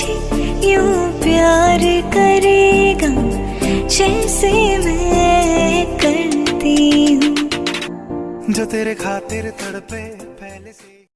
मुझे यूँ प्यार करेगा जैसे मैं करती हूँ। जो तेरे खातिर तड़पे पहले से